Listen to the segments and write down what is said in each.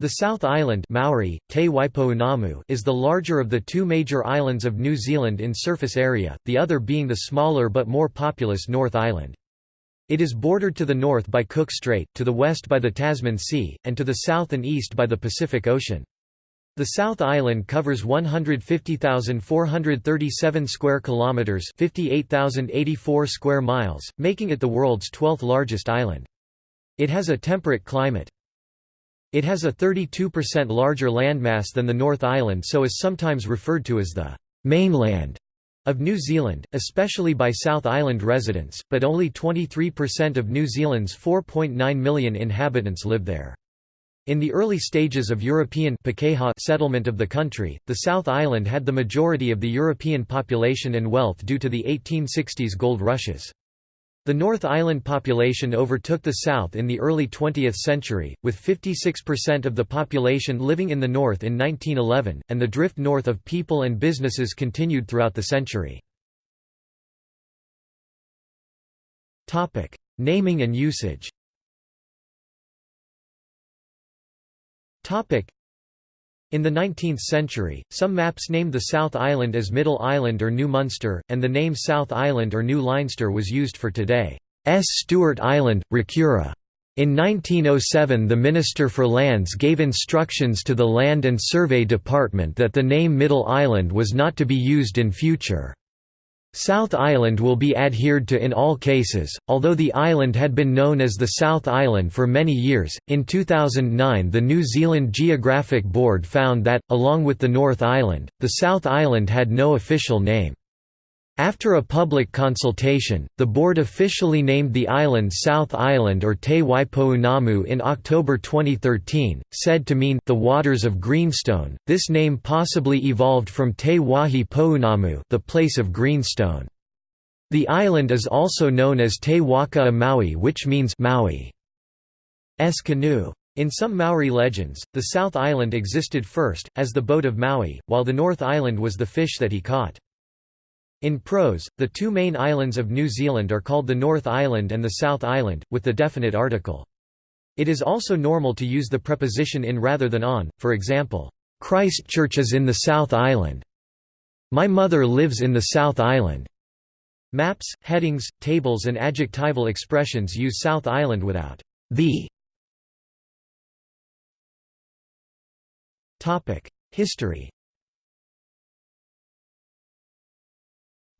The South Island Maori, Te Waipounamu is the larger of the two major islands of New Zealand in surface area, the other being the smaller but more populous North Island. It is bordered to the north by Cook Strait, to the west by the Tasman Sea, and to the south and east by the Pacific Ocean. The South Island covers 150,437 square kilometers, 58,084 square miles, making it the world's 12th largest island. It has a temperate climate. It has a 32% larger landmass than the North Island so is sometimes referred to as the «mainland» of New Zealand, especially by South Island residents, but only 23% of New Zealand's 4.9 million inhabitants live there. In the early stages of European settlement of the country, the South Island had the majority of the European population and wealth due to the 1860s gold rushes. The North Island population overtook the South in the early 20th century, with 56% of the population living in the North in 1911, and the drift north of people and businesses continued throughout the century. Naming and usage in the 19th century, some maps named the South Island as Middle Island or New Munster, and the name South Island or New Leinster was used for today's Stewart Island, Rakiura. In 1907 the Minister for Lands gave instructions to the Land and Survey Department that the name Middle Island was not to be used in future. South Island will be adhered to in all cases, although the island had been known as the South Island for many years. In 2009, the New Zealand Geographic Board found that, along with the North Island, the South Island had no official name. After a public consultation, the board officially named the island South Island or Te Waipounamu in October 2013, said to mean the waters of greenstone. This name possibly evolved from Te Wahi Pounamu, the place of greenstone. The island is also known as Te Waka a Maui which means Maui's canoe. In some Maori legends, the South Island existed first, as the boat of Maui, while the North Island was the fish that he caught. In prose, the two main islands of New Zealand are called the North Island and the South Island, with the definite article. It is also normal to use the preposition in rather than on, for example, Christchurch is in the South Island. My mother lives in the South Island. Maps, headings, tables and adjectival expressions use South Island without the. History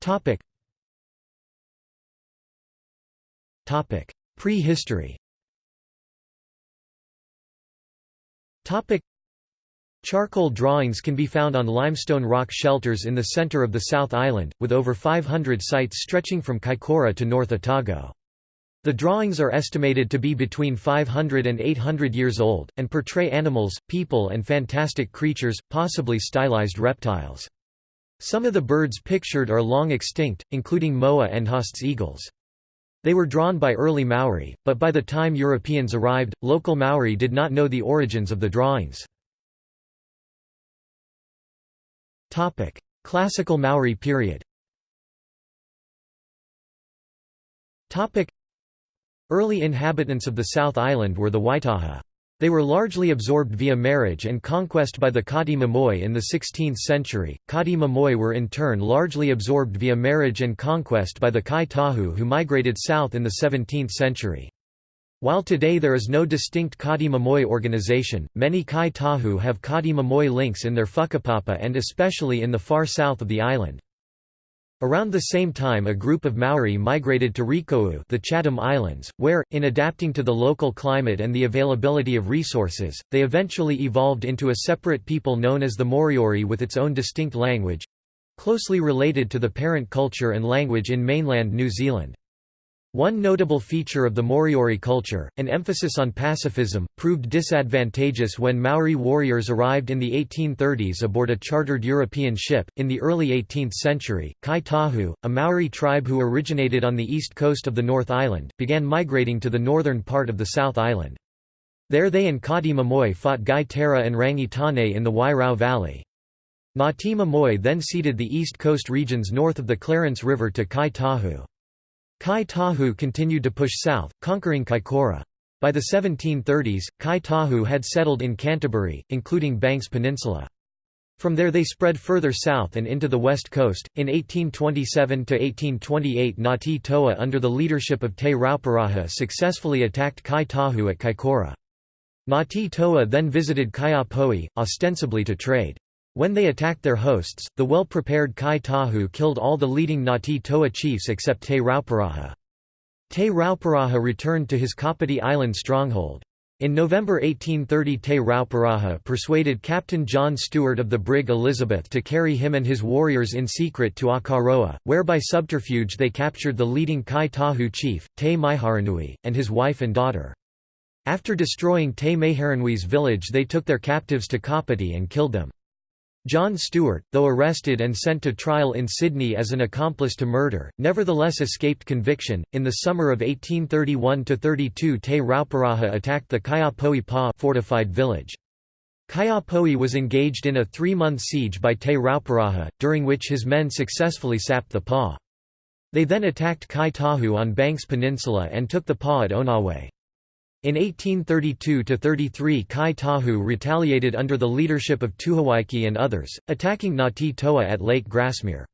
Topic. Topic. Prehistory. Topic. Charcoal drawings can be found on limestone rock shelters in the center of the South Island, with over 500 sites stretching from Kaikoura to North Otago. The drawings are estimated to be between 500 and 800 years old, and portray animals, people and fantastic creatures, possibly stylized reptiles. Some of the birds pictured are long extinct, including moa and Haast's eagles. They were drawn by early Maori, but by the time Europeans arrived, local Maori did not know the origins of the drawings. Classical Maori period Early inhabitants of the South Island were the Waitaha. They were largely absorbed via marriage and conquest by the Kati Mamoe in the 16th century. Kati Mamoe were in turn largely absorbed via marriage and conquest by the Kai Tahu who migrated south in the 17th century. While today there is no distinct Kati Mamoe organization, many Kai Tahu have Kati Mamoe links in their whakapapa and especially in the far south of the island. Around the same time a group of Maori migrated to Rekohu the Chatham Islands, where, in adapting to the local climate and the availability of resources, they eventually evolved into a separate people known as the Moriori with its own distinct language—closely related to the parent culture and language in mainland New Zealand. One notable feature of the Moriori culture, an emphasis on pacifism, proved disadvantageous when Maori warriors arrived in the 1830s aboard a chartered European ship. In the early 18th century, Kai Tahu, a Maori tribe who originated on the east coast of the North Island, began migrating to the northern part of the South Island. There they and Kati Mamoe fought Ngai Tara and Rangitane in the Wairau Valley. Ngati Mamoe then ceded the east coast regions north of the Clarence River to Kai Tahu. Kai Tahu continued to push south, conquering Kaikoura. By the 1730s, Kai Tahu had settled in Canterbury, including Banks Peninsula. From there they spread further south and into the west coast. In 1827 to 1828, Ngati Toa under the leadership of Te Rauparaha successfully attacked Kai Tahu at Kaikoura. Ngati Toa then visited Kaiapoi, ostensibly to trade. When they attacked their hosts, the well-prepared Kai Tahu killed all the leading Ngati Toa chiefs except Te Rauparaha. Te Rauparaha returned to his Kapiti Island stronghold. In November 1830 Te Rauparaha persuaded Captain John Stewart of the brig Elizabeth to carry him and his warriors in secret to Akaroa, where by subterfuge they captured the leading Kai Tahu chief, Te Maiharanui, and his wife and daughter. After destroying Te Maiharanui's village they took their captives to Kapiti and killed them. John Stewart, though arrested and sent to trial in Sydney as an accomplice to murder, nevertheless escaped conviction. In the summer of 1831–32 Te Rauparaha attacked the Kaiapoi Pa fortified village. Kaiapoi was engaged in a three-month siege by Te Rauparaha, during which his men successfully sapped the Pa. They then attacked Kai Tahu on Banks Peninsula and took the Pa at Onawe. In 1832–33 Kai Tahu retaliated under the leadership of Tuhawaiki and others, attacking Ngati Toa at Lake Grassmere.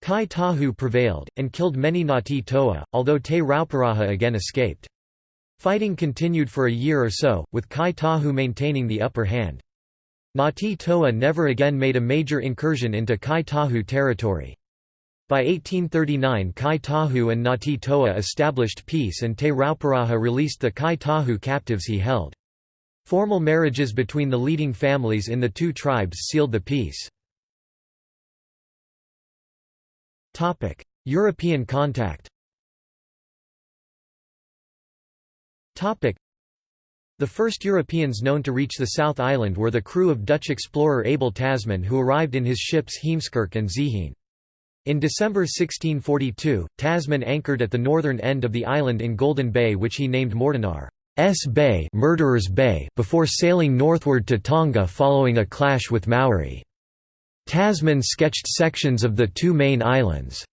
Kai Tahu prevailed, and killed many Ngati Toa, although Te Rauparaha again escaped. Fighting continued for a year or so, with Kai Tahu maintaining the upper hand. Ngati Toa never again made a major incursion into Kai Tahu territory. By 1839 Kai Tahu and Ngati Toa established peace and Te Rauparaha released the Kai Tahu captives he held. Formal marriages between the leading families in the two tribes sealed the peace. European contact The first Europeans known to reach the South Island were the crew of Dutch explorer Abel Tasman who arrived in his ships Heemskerk and Zeehan. In December 1642, Tasman anchored at the northern end of the island in Golden Bay which he named Mortenaar's Bay, Murderer's Bay before sailing northward to Tonga following a clash with Maori. Tasman sketched sections of the two main islands'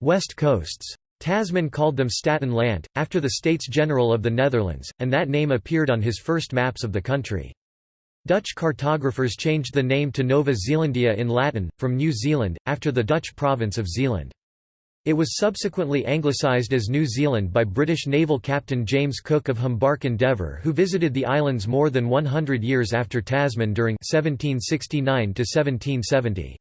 west coasts. Tasman called them Staten Land, after the States General of the Netherlands, and that name appeared on his first maps of the country. Dutch cartographers changed the name to Nova Zealandia in Latin, from New Zealand, after the Dutch province of Zeeland. It was subsequently anglicised as New Zealand by British naval captain James Cook of Humbark Endeavour who visited the islands more than 100 years after Tasman during 1769 -1770.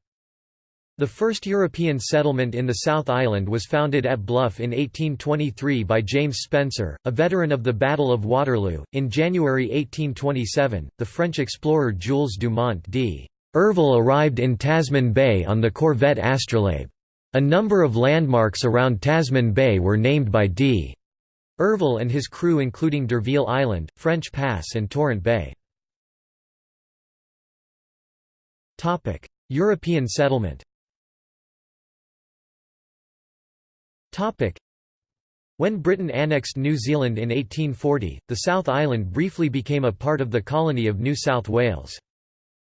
The first European settlement in the South Island was founded at Bluff in 1823 by James Spencer, a veteran of the Battle of Waterloo. In January 1827, the French explorer Jules Dumont d'Urville arrived in Tasman Bay on the corvette Astrolabe. A number of landmarks around Tasman Bay were named by d'Urville and his crew including d'Urville Island, French Pass and Torrent Bay. European settlement When Britain annexed New Zealand in 1840, the South Island briefly became a part of the colony of New South Wales.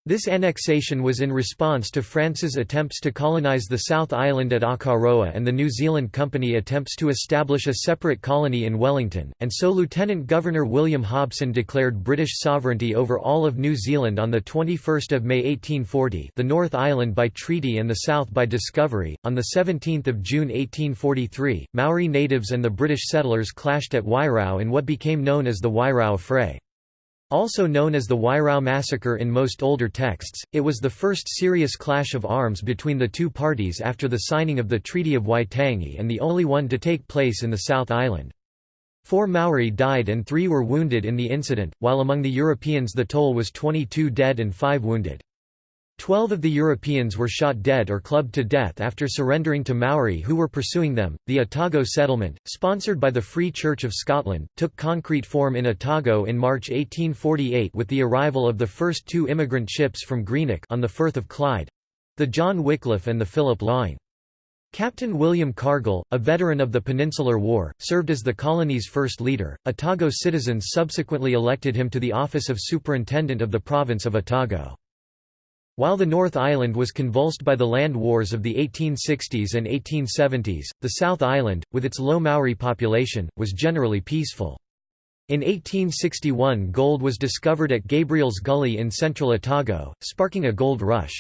This annexation was in response to France's attempts to colonise the South Island at Akaroa and the New Zealand Company attempts to establish a separate colony in Wellington, and so Lieutenant Governor William Hobson declared British sovereignty over all of New Zealand on 21 May 1840 the North Island by treaty and the South by discovery. On 17 June 1843, Maori natives and the British settlers clashed at Wairau in what became known as the Wairau Fray. Also known as the Wairau Massacre in most older texts, it was the first serious clash of arms between the two parties after the signing of the Treaty of Waitangi and the only one to take place in the South Island. Four Maori died and three were wounded in the incident, while among the Europeans the toll was 22 dead and 5 wounded. Twelve of the Europeans were shot dead or clubbed to death after surrendering to Maori who were pursuing them. The Otago settlement, sponsored by the Free Church of Scotland, took concrete form in Otago in March 1848 with the arrival of the first two immigrant ships from Greenock on the Firth of Clyde the John Wycliffe and the Philip Laing. Captain William Cargill, a veteran of the Peninsular War, served as the colony's first leader. Otago citizens subsequently elected him to the office of Superintendent of the province of Otago. While the North Island was convulsed by the land wars of the 1860s and 1870s, the South Island, with its low Maori population, was generally peaceful. In 1861 gold was discovered at Gabriel's Gully in central Otago, sparking a gold rush.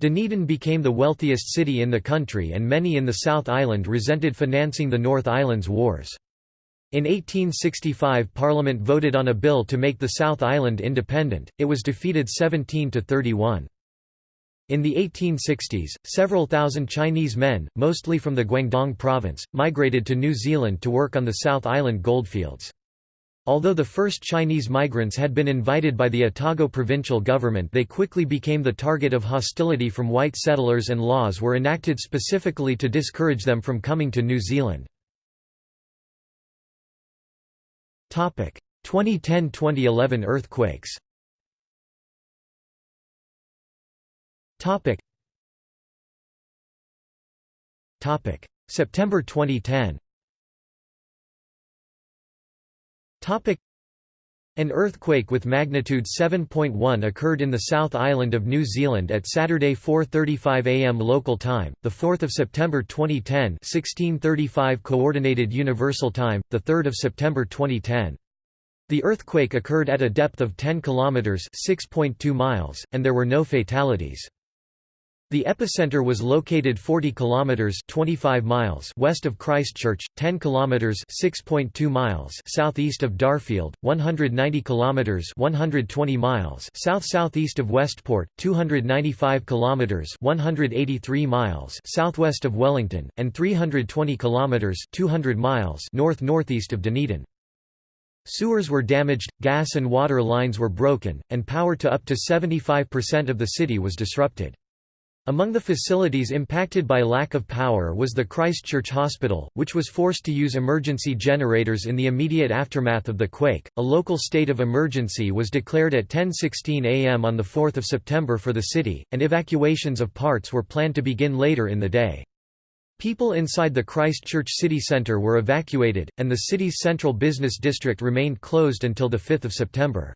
Dunedin became the wealthiest city in the country and many in the South Island resented financing the North Island's wars. In 1865 Parliament voted on a bill to make the South Island independent, it was defeated 17 to 31. In the 1860s, several thousand Chinese men, mostly from the Guangdong province, migrated to New Zealand to work on the South Island goldfields. Although the first Chinese migrants had been invited by the Otago provincial government they quickly became the target of hostility from white settlers and laws were enacted specifically to discourage them from coming to New Zealand. 2010–2011 earthquakes. September 2010 an earthquake with magnitude 7.1 occurred in the South Island of New Zealand at Saturday 4:35 a.m. local time, the 4th of September 2010, 1635 coordinated universal time, the 3rd of September 2010. The earthquake occurred at a depth of 10 kilometers, 6.2 miles, and there were no fatalities. The epicenter was located 40 kilometers 25 miles west of Christchurch, 10 kilometers 6.2 miles southeast of Darfield, 190 kilometers 120 miles south-southeast of Westport, 295 kilometers 183 miles southwest of Wellington, and 320 kilometers 200 miles north-northeast of Dunedin. Sewers were damaged, gas and water lines were broken, and power to up to 75% of the city was disrupted. Among the facilities impacted by lack of power was the Christchurch Hospital, which was forced to use emergency generators in the immediate aftermath of the quake. A local state of emergency was declared at 10:16 a.m. on the 4th of September for the city, and evacuations of parts were planned to begin later in the day. People inside the Christchurch city centre were evacuated, and the city's central business district remained closed until the 5th of September.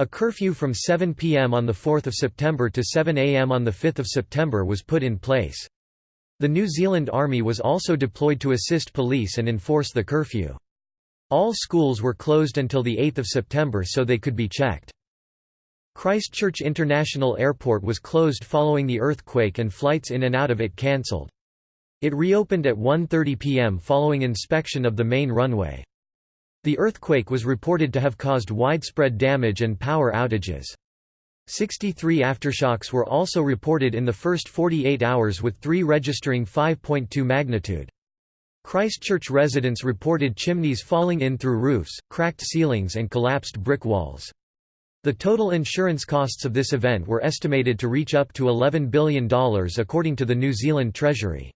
A curfew from 7 p.m. on 4 September to 7 a.m. on 5 September was put in place. The New Zealand Army was also deployed to assist police and enforce the curfew. All schools were closed until 8 September so they could be checked. Christchurch International Airport was closed following the earthquake and flights in and out of it cancelled. It reopened at 1.30 p.m. following inspection of the main runway. The earthquake was reported to have caused widespread damage and power outages. 63 aftershocks were also reported in the first 48 hours with three registering 5.2 magnitude. Christchurch residents reported chimneys falling in through roofs, cracked ceilings and collapsed brick walls. The total insurance costs of this event were estimated to reach up to $11 billion according to the New Zealand Treasury.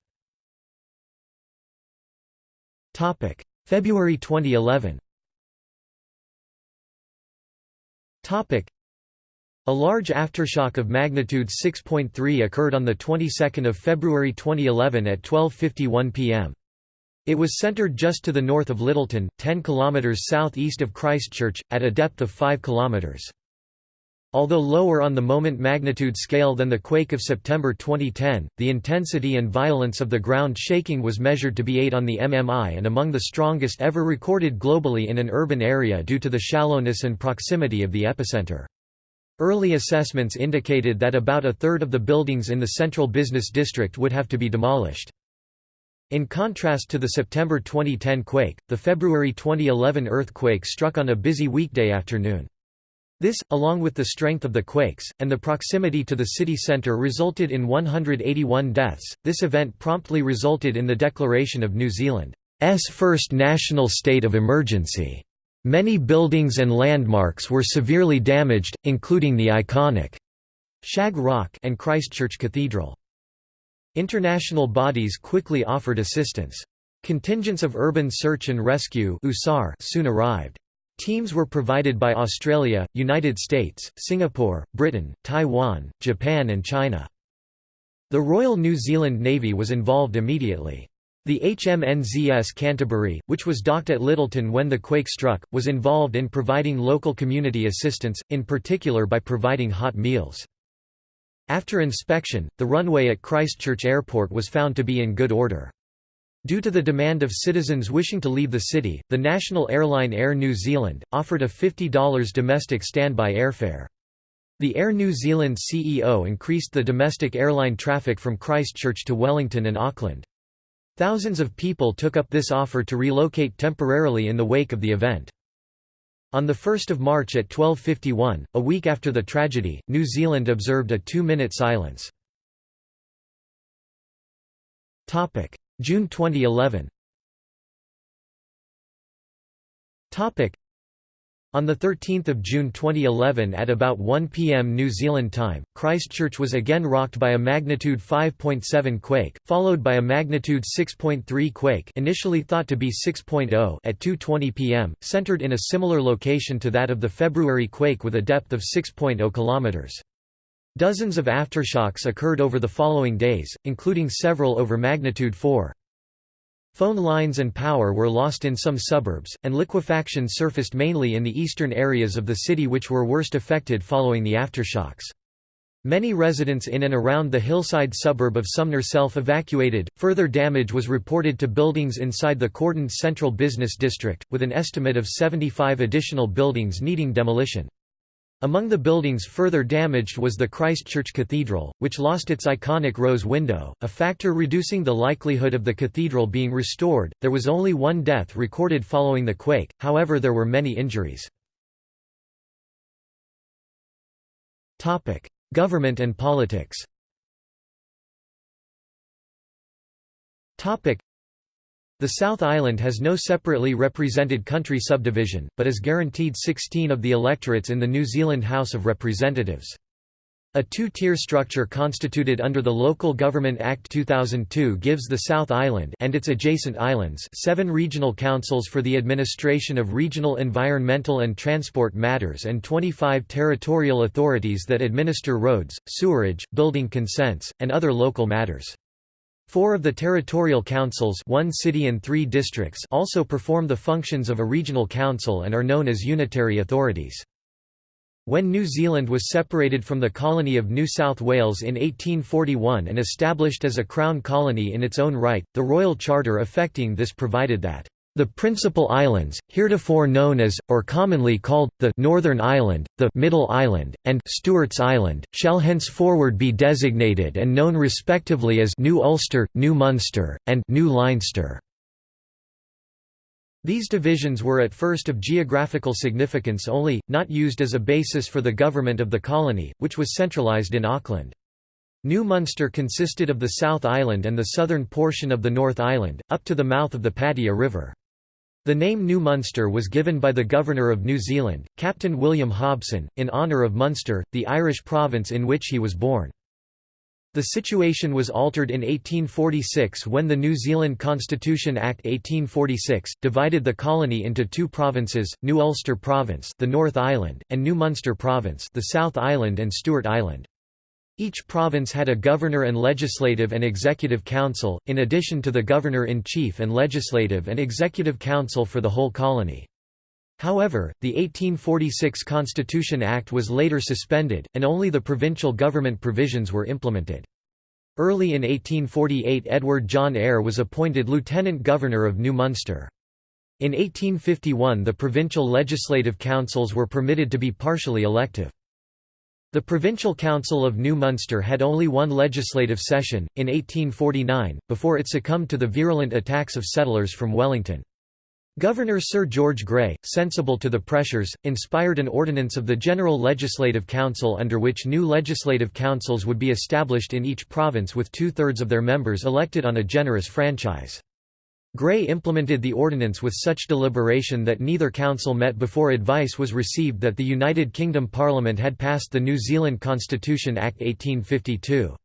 February 2011 a large aftershock of magnitude 6.3 occurred on the 22nd of February 2011 at 12:51 p.m. It was centered just to the north of Lyttelton, 10 kilometers southeast of Christchurch at a depth of 5 kilometers. Although lower on the moment magnitude scale than the quake of September 2010, the intensity and violence of the ground shaking was measured to be 8 on the MMI and among the strongest ever recorded globally in an urban area due to the shallowness and proximity of the epicenter. Early assessments indicated that about a third of the buildings in the central business district would have to be demolished. In contrast to the September 2010 quake, the February 2011 earthquake struck on a busy weekday afternoon. This, along with the strength of the quakes, and the proximity to the city centre resulted in 181 deaths. This event promptly resulted in the declaration of New Zealand's first national state of emergency. Many buildings and landmarks were severely damaged, including the iconic Shag Rock and Christchurch Cathedral. International bodies quickly offered assistance. Contingents of Urban Search and Rescue soon arrived. Teams were provided by Australia, United States, Singapore, Britain, Taiwan, Japan and China. The Royal New Zealand Navy was involved immediately. The HMNZS Canterbury, which was docked at Lyttelton when the quake struck, was involved in providing local community assistance, in particular by providing hot meals. After inspection, the runway at Christchurch Airport was found to be in good order. Due to the demand of citizens wishing to leave the city, the national airline Air New Zealand, offered a $50 domestic standby airfare. The Air New Zealand CEO increased the domestic airline traffic from Christchurch to Wellington and Auckland. Thousands of people took up this offer to relocate temporarily in the wake of the event. On 1 March at 12.51, a week after the tragedy, New Zealand observed a two-minute silence. June 2011 on 13 June 2011 at about 1 p.m. New Zealand time, Christchurch was again rocked by a magnitude 5.7 quake, followed by a magnitude 6.3 quake initially thought to be 6.0 at 2.20 p.m., centered in a similar location to that of the February quake with a depth of 6.0 km. Dozens of aftershocks occurred over the following days, including several over magnitude 4. Phone lines and power were lost in some suburbs, and liquefaction surfaced mainly in the eastern areas of the city which were worst affected following the aftershocks. Many residents in and around the hillside suburb of Sumner self-evacuated. Further damage was reported to buildings inside the Cordon Central Business District, with an estimate of 75 additional buildings needing demolition. Among the buildings further damaged was the Christchurch Cathedral, which lost its iconic rose window, a factor reducing the likelihood of the cathedral being restored. There was only one death recorded following the quake, however, there were many injuries. Topic: Government and politics. Topic: the South Island has no separately represented country subdivision, but is guaranteed 16 of the electorates in the New Zealand House of Representatives. A two-tier structure constituted under the Local Government Act 2002 gives the South Island and its adjacent islands seven regional councils for the administration of regional environmental and transport matters and 25 territorial authorities that administer roads, sewerage, building consents, and other local matters. Four of the territorial councils one city and three districts also perform the functions of a regional council and are known as unitary authorities. When New Zealand was separated from the colony of New South Wales in 1841 and established as a Crown colony in its own right, the Royal Charter affecting this provided that the principal islands, heretofore known as, or commonly called, the Northern Island, the Middle Island, and Stewart's Island, shall henceforward be designated and known respectively as New Ulster, New Munster, and New Leinster. These divisions were at first of geographical significance only, not used as a basis for the government of the colony, which was centralised in Auckland. New Munster consisted of the South Island and the southern portion of the North Island, up to the mouth of the Patea River. The name New Munster was given by the Governor of New Zealand, Captain William Hobson, in honour of Munster, the Irish province in which he was born. The situation was altered in 1846 when the New Zealand Constitution Act 1846, divided the colony into two provinces, New Ulster Province the North Island, and New Munster Province the South Island and Stewart Island. Each province had a governor and legislative and executive council, in addition to the governor-in-chief and legislative and executive council for the whole colony. However, the 1846 Constitution Act was later suspended, and only the provincial government provisions were implemented. Early in 1848 Edward John Eyre was appointed Lieutenant Governor of New Munster. In 1851 the provincial legislative councils were permitted to be partially elective. The Provincial Council of New Munster had only one legislative session, in 1849, before it succumbed to the virulent attacks of settlers from Wellington. Governor Sir George Grey, sensible to the pressures, inspired an ordinance of the General Legislative Council under which new legislative councils would be established in each province with two-thirds of their members elected on a generous franchise. Grey implemented the ordinance with such deliberation that neither council met before advice was received that the United Kingdom Parliament had passed the New Zealand Constitution Act 1852.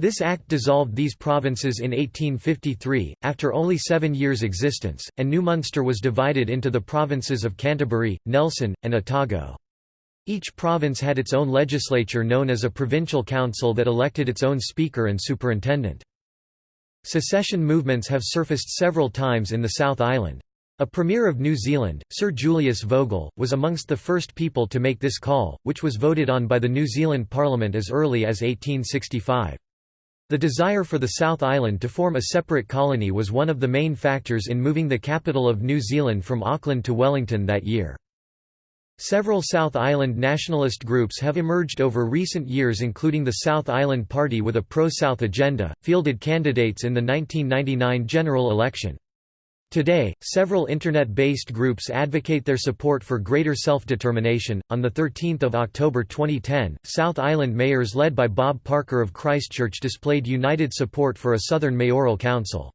This act dissolved these provinces in 1853, after only seven years' existence, and New Munster was divided into the provinces of Canterbury, Nelson, and Otago. Each province had its own legislature known as a provincial council that elected its own speaker and superintendent. Secession movements have surfaced several times in the South Island. A Premier of New Zealand, Sir Julius Vogel, was amongst the first people to make this call, which was voted on by the New Zealand Parliament as early as 1865. The desire for the South Island to form a separate colony was one of the main factors in moving the capital of New Zealand from Auckland to Wellington that year. Several South Island nationalist groups have emerged over recent years including the South Island Party with a pro-South agenda, fielded candidates in the 1999 general election. Today, several internet-based groups advocate their support for greater self-determination. On the 13th of October 2010, South Island mayors led by Bob Parker of Christchurch displayed united support for a southern mayoral council.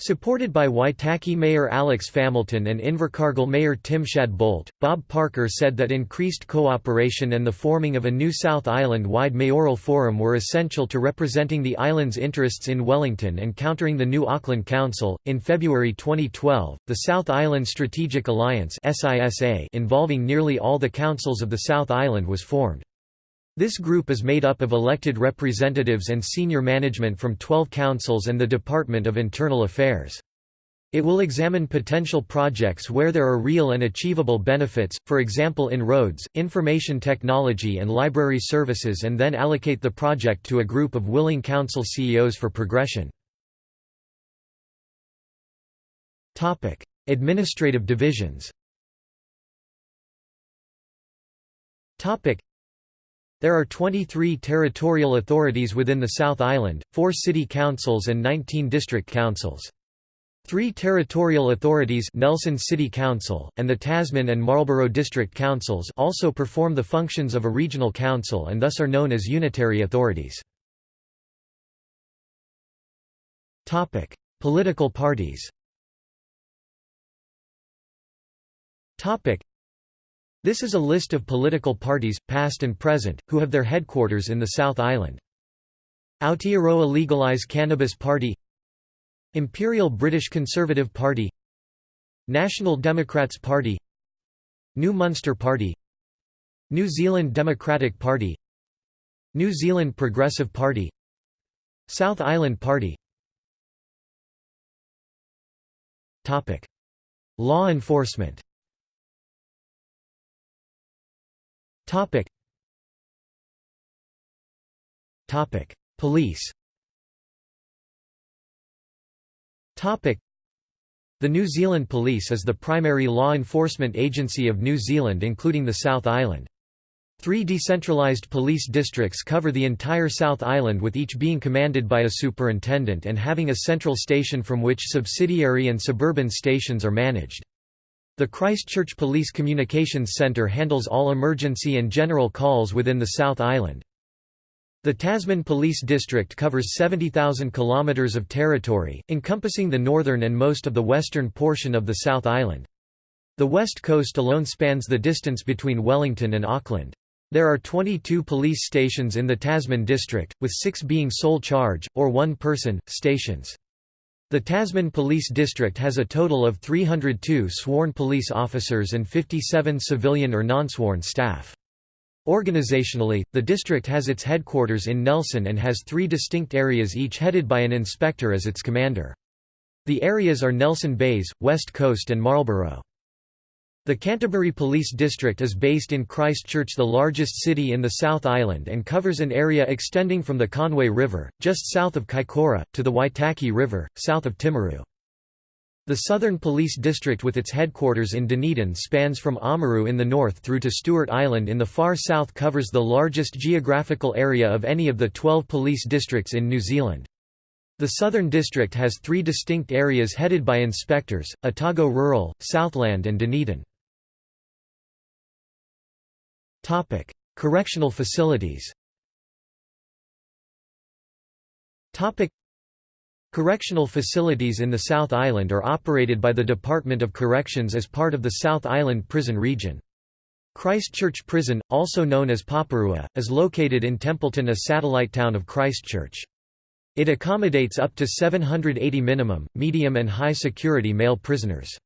Supported by Waitaki Mayor Alex Familton and Invercargill Mayor Tim Shadbolt, Bob Parker said that increased cooperation and the forming of a new South Island-wide mayoral forum were essential to representing the island's interests in Wellington and countering the new Auckland Council. In February 2012, the South Island Strategic Alliance (SISA), involving nearly all the councils of the South Island, was formed. This group is made up of elected representatives and senior management from 12 councils and the Department of Internal Affairs. It will examine potential projects where there are real and achievable benefits, for example in roads, information technology and library services and then allocate the project to a group of willing council CEOs for progression. Administrative divisions there are 23 territorial authorities within the South Island, 4 city councils and 19 district councils. Three territorial authorities Nelson City Council, and the Tasman and Marlborough District Councils also perform the functions of a regional council and thus are known as unitary authorities. Political parties this is a list of political parties, past and present, who have their headquarters in the South Island. Aotearoa Legalise Cannabis Party. Imperial British Conservative Party. National Democrats Party. New Munster Party. New Zealand Democratic Party. New Zealand Progressive Party. South Island Party. Law enforcement Topic. Topic. Police Topic. The New Zealand Police is the primary law enforcement agency of New Zealand including the South Island. Three decentralised police districts cover the entire South Island with each being commanded by a superintendent and having a central station from which subsidiary and suburban stations are managed. The Christchurch Police Communications Centre handles all emergency and general calls within the South Island. The Tasman Police District covers 70,000 kilometres of territory, encompassing the northern and most of the western portion of the South Island. The west coast alone spans the distance between Wellington and Auckland. There are 22 police stations in the Tasman district, with six being sole charge, or one-person, stations. The Tasman Police District has a total of 302 sworn police officers and 57 civilian or non-sworn staff. Organizationally, the district has its headquarters in Nelson and has three distinct areas each headed by an inspector as its commander. The areas are Nelson Bays, West Coast and Marlborough. The Canterbury Police District is based in Christchurch the largest city in the South Island and covers an area extending from the Conway River, just south of Kaikoura, to the Waitaki River, south of Timaru. The Southern Police District with its headquarters in Dunedin spans from Oamaru in the north through to Stewart Island in the far south covers the largest geographical area of any of the 12 police districts in New Zealand. The Southern District has three distinct areas headed by inspectors, Otago Rural, Southland and Dunedin. Topic: Correctional facilities. Topic: Correctional facilities in the South Island are operated by the Department of Corrections as part of the South Island Prison Region. Christchurch Prison, also known as Paparua, is located in Templeton a satellite town of Christchurch. It accommodates up to 780 minimum, medium and high security male prisoners.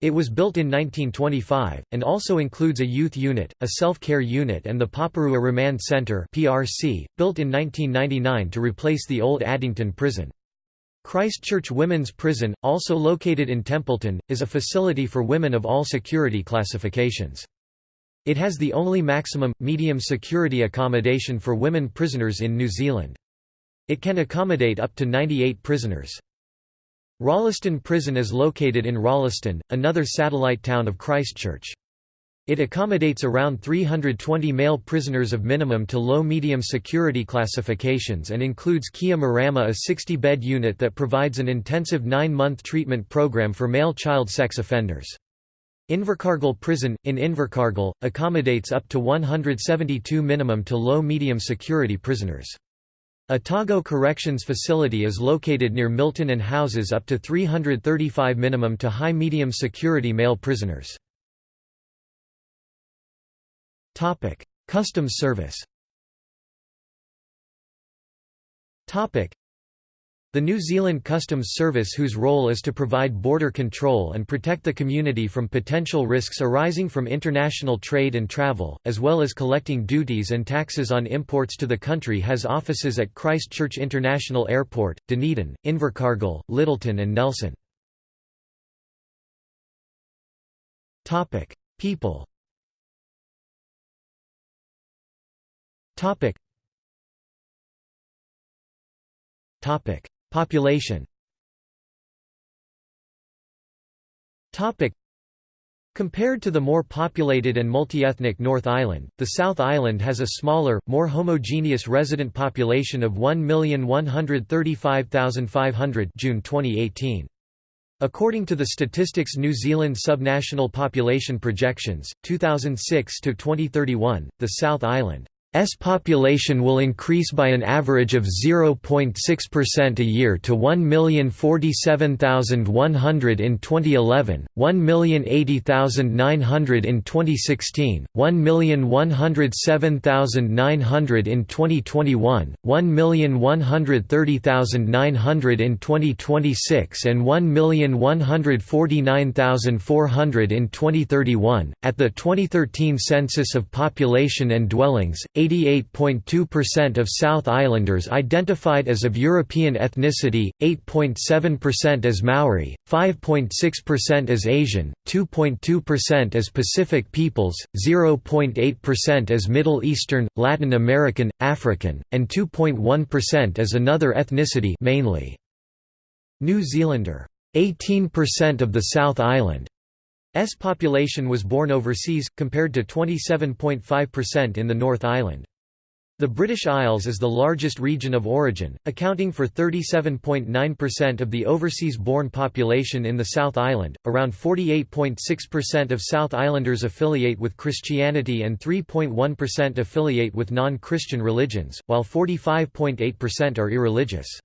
It was built in 1925, and also includes a youth unit, a self-care unit and the Paparua Remand Centre built in 1999 to replace the old Addington prison. Christchurch Women's Prison, also located in Templeton, is a facility for women of all security classifications. It has the only maximum, medium security accommodation for women prisoners in New Zealand. It can accommodate up to 98 prisoners. Rolleston Prison is located in Rolleston, another satellite town of Christchurch. It accommodates around 320 male prisoners of minimum to low-medium security classifications and includes Kia Marama a 60-bed unit that provides an intensive nine-month treatment program for male child sex offenders. Invercargill Prison, in Invercargill, accommodates up to 172 minimum to low-medium security prisoners. Otago Corrections Facility is located near Milton and houses up to 335 minimum to high-medium security male prisoners. Customs Service. The New Zealand Customs Service whose role is to provide border control and protect the community from potential risks arising from international trade and travel, as well as collecting duties and taxes on imports to the country has offices at Christchurch International Airport, Dunedin, Invercargill, Lyttelton and Nelson. People Topic. Population Compared to the more populated and multi-ethnic North Island, the South Island has a smaller, more homogeneous resident population of 1,135,500 June 2018. According to the Statistics New Zealand Subnational Population Projections, 2006 to 2031, the South Island S population will increase by an average of 0.6% a year to 1,047,100 in 2011, 1,080,900 in 2016, 1,107,900 in 2021, 1,130,900 in 2026 and 1,149,400 in 2031. At the 2013 census of population and dwellings, 88.2% of South Islanders identified as of European ethnicity, 8.7% as Maori, 5.6% as Asian, 2.2% as Pacific peoples, 0.8% as Middle Eastern, Latin American, African, and 2.1% as another ethnicity mainly New Zealander. 18% of the South Island S population was born overseas, compared to 27.5% in the North Island. The British Isles is the largest region of origin, accounting for 37.9% of the overseas-born population in the South Island. Around 48.6% of South Islanders affiliate with Christianity and 3.1% affiliate with non-Christian religions, while 45.8% are irreligious.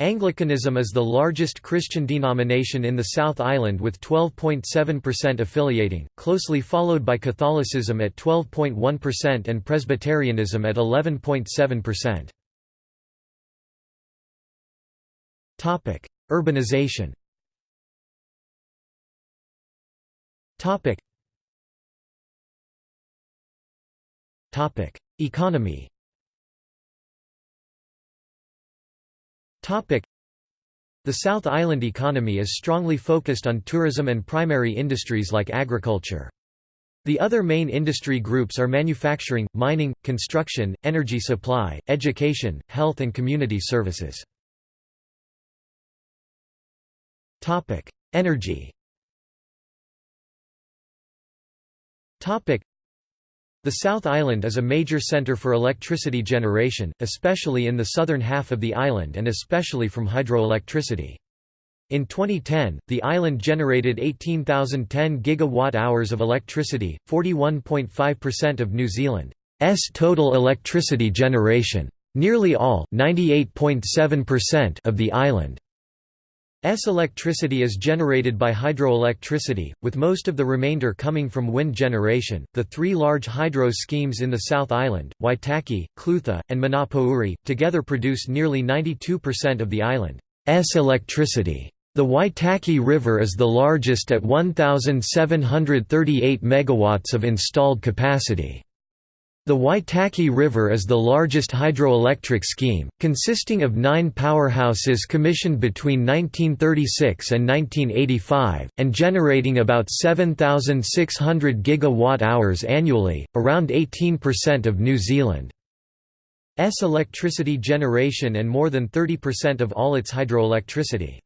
Anglicanism is the largest Christian denomination in the South Island with 12.7% affiliating, closely followed by Catholicism at 12.1% and Presbyterianism at 11.7%. Topic: Urbanization. Topic. Economy. The South Island economy is strongly focused on tourism and primary industries like agriculture. The other main industry groups are manufacturing, mining, construction, energy supply, education, health and community services. Energy the South Island is a major centre for electricity generation, especially in the southern half of the island and especially from hydroelectricity. In 2010, the island generated 18,010 gigawatt-hours of electricity, 41.5% of New Zealand's total electricity generation. Nearly all of the island S electricity is generated by hydroelectricity, with most of the remainder coming from wind generation. The three large hydro schemes in the South Island, Waitaki, Clutha, and Manapouri, together produce nearly 92% of the island's electricity. The Waitaki River is the largest at 1,738 megawatts of installed capacity. The Waitaki River is the largest hydroelectric scheme, consisting of nine powerhouses commissioned between 1936 and 1985, and generating about 7,600 gigawatt-hours annually, around 18% of New Zealand's electricity generation and more than 30% of all its hydroelectricity.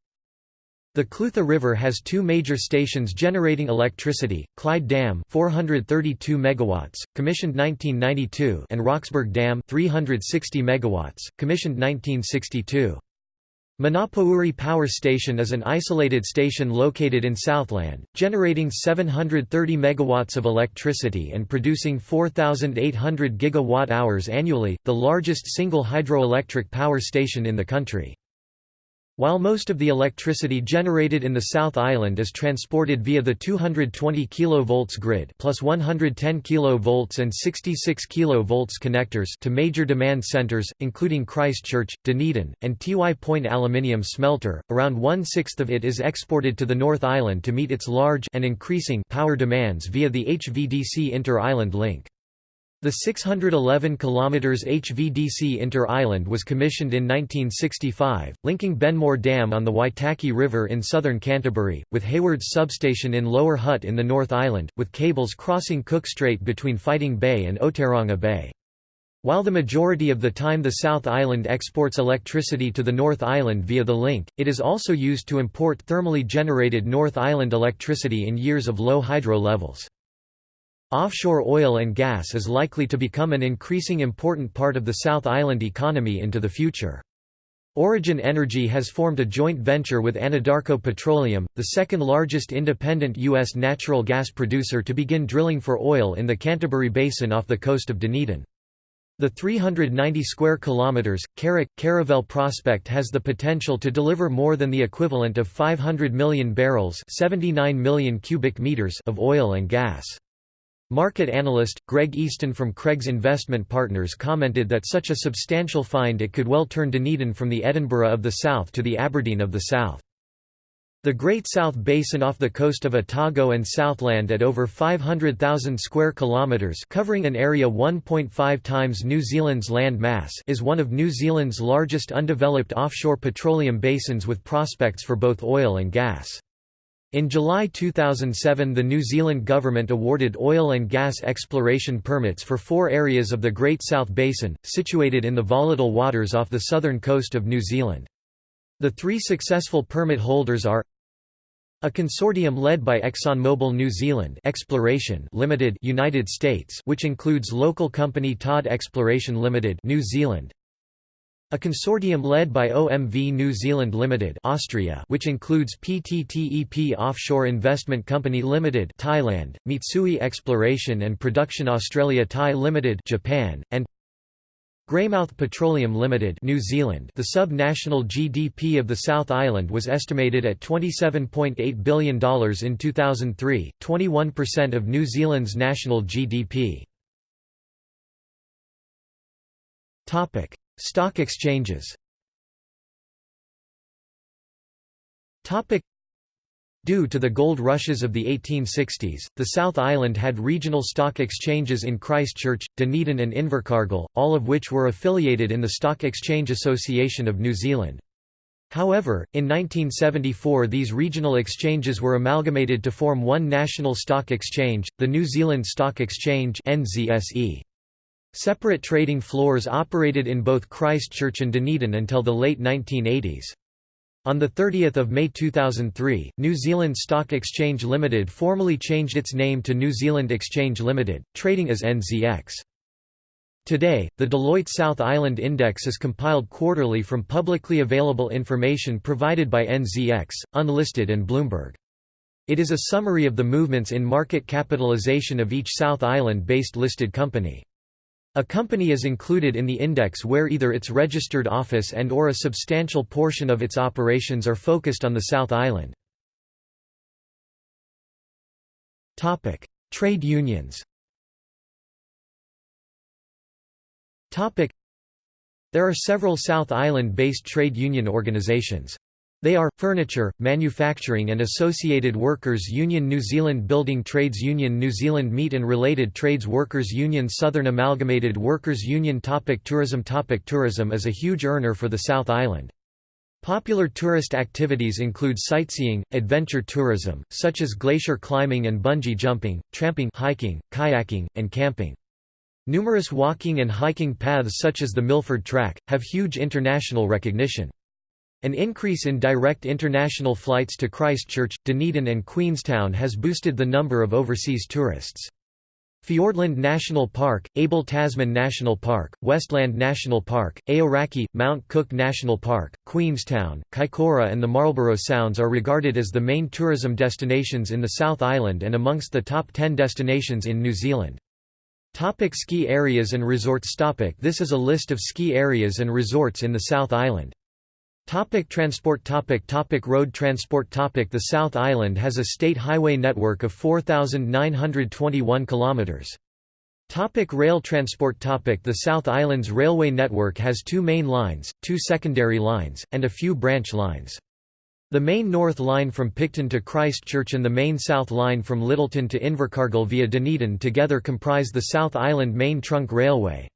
The Clutha River has two major stations generating electricity, Clyde Dam 432 megawatts, commissioned 1992 and Roxburgh Dam 360 megawatts, commissioned 1962. Manapouri Power Station is an isolated station located in Southland, generating 730 megawatts of electricity and producing 4,800 gigawatt-hours annually, the largest single hydroelectric power station in the country. While most of the electricity generated in the South Island is transported via the 220 kV grid plus 110 kV and 66 kV connectors to major demand centers, including Christchurch, Dunedin, and Tiwai Point Aluminium Smelter, around one-sixth of it is exported to the North Island to meet its large and increasing power demands via the HVDC Inter-Island link. The 611 km HVDC Inter-Island was commissioned in 1965, linking Benmore Dam on the Waitaki River in southern Canterbury, with Hayward's substation in Lower Hutt in the North Island, with cables crossing Cook Strait between Fighting Bay and Oteranga Bay. While the majority of the time the South Island exports electricity to the North Island via the link, it is also used to import thermally generated North Island electricity in years of low hydro levels. Offshore oil and gas is likely to become an increasing important part of the South Island economy into the future. Origin Energy has formed a joint venture with Anadarko Petroleum, the second largest independent U.S. natural gas producer to begin drilling for oil in the Canterbury Basin off the coast of Dunedin. The 390 square kilometers Carrack Caravel prospect has the potential to deliver more than the equivalent of 500 million barrels, 79 million cubic meters of oil and gas. Market analyst, Greg Easton from Craig's Investment Partners commented that such a substantial find it could well turn Dunedin from the Edinburgh of the South to the Aberdeen of the South. The Great South Basin off the coast of Otago and Southland at over 500,000 square kilometres covering an area 1.5 times New Zealand's land mass is one of New Zealand's largest undeveloped offshore petroleum basins with prospects for both oil and gas. In July 2007 the New Zealand government awarded oil and gas exploration permits for four areas of the Great South Basin, situated in the volatile waters off the southern coast of New Zealand. The three successful permit holders are a consortium led by ExxonMobil New Zealand Exploration Limited United States which includes local company Todd Exploration Limited New Zealand a consortium led by OMV New Zealand Limited Austria which includes PTTEP Offshore Investment Company Limited Thailand, Mitsui Exploration and Production Australia Thai Limited Japan, and Greymouth Petroleum Limited New Zealand The sub-national GDP of the South Island was estimated at $27.8 billion in 2003, 21% of New Zealand's national GDP. Stock exchanges Due to the gold rushes of the 1860s, the South Island had regional stock exchanges in Christchurch, Dunedin and Invercargill, all of which were affiliated in the Stock Exchange Association of New Zealand. However, in 1974 these regional exchanges were amalgamated to form one national stock exchange, the New Zealand Stock Exchange NZSE. Separate trading floors operated in both Christchurch and Dunedin until the late 1980s. On 30 May 2003, New Zealand Stock Exchange Limited formally changed its name to New Zealand Exchange Limited, trading as NZX. Today, the Deloitte South Island Index is compiled quarterly from publicly available information provided by NZX, Unlisted and Bloomberg. It is a summary of the movements in market capitalization of each South Island-based listed company. A company is included in the index where either its registered office and or a substantial portion of its operations are focused on the South Island. Trade unions There are several South Island-based trade union organizations. They are, Furniture, Manufacturing and Associated Workers Union New Zealand Building Trades Union New Zealand Meat and Related Trades Workers Union Southern Amalgamated Workers Union topic Tourism topic Tourism is a huge earner for the South Island. Popular tourist activities include sightseeing, adventure tourism, such as glacier climbing and bungee jumping, tramping hiking, kayaking, and camping. Numerous walking and hiking paths such as the Milford Track, have huge international recognition. An increase in direct international flights to Christchurch, Dunedin and Queenstown has boosted the number of overseas tourists. Fiordland National Park, Abel Tasman National Park, Westland National Park, Aoraki, Mount Cook National Park, Queenstown, Kaikoura and the Marlborough Sounds are regarded as the main tourism destinations in the South Island and amongst the top 10 destinations in New Zealand. Topic ski areas and resorts topic This is a list of ski areas and resorts in the South Island. Topic transport topic topic Road transport topic The South Island has a state highway network of 4,921 kilometres. Topic rail transport topic The South Island's railway network has two main lines, two secondary lines, and a few branch lines. The main north line from Picton to Christchurch and the main south line from Lyttelton to Invercargill via Dunedin together comprise the South Island Main Trunk Railway.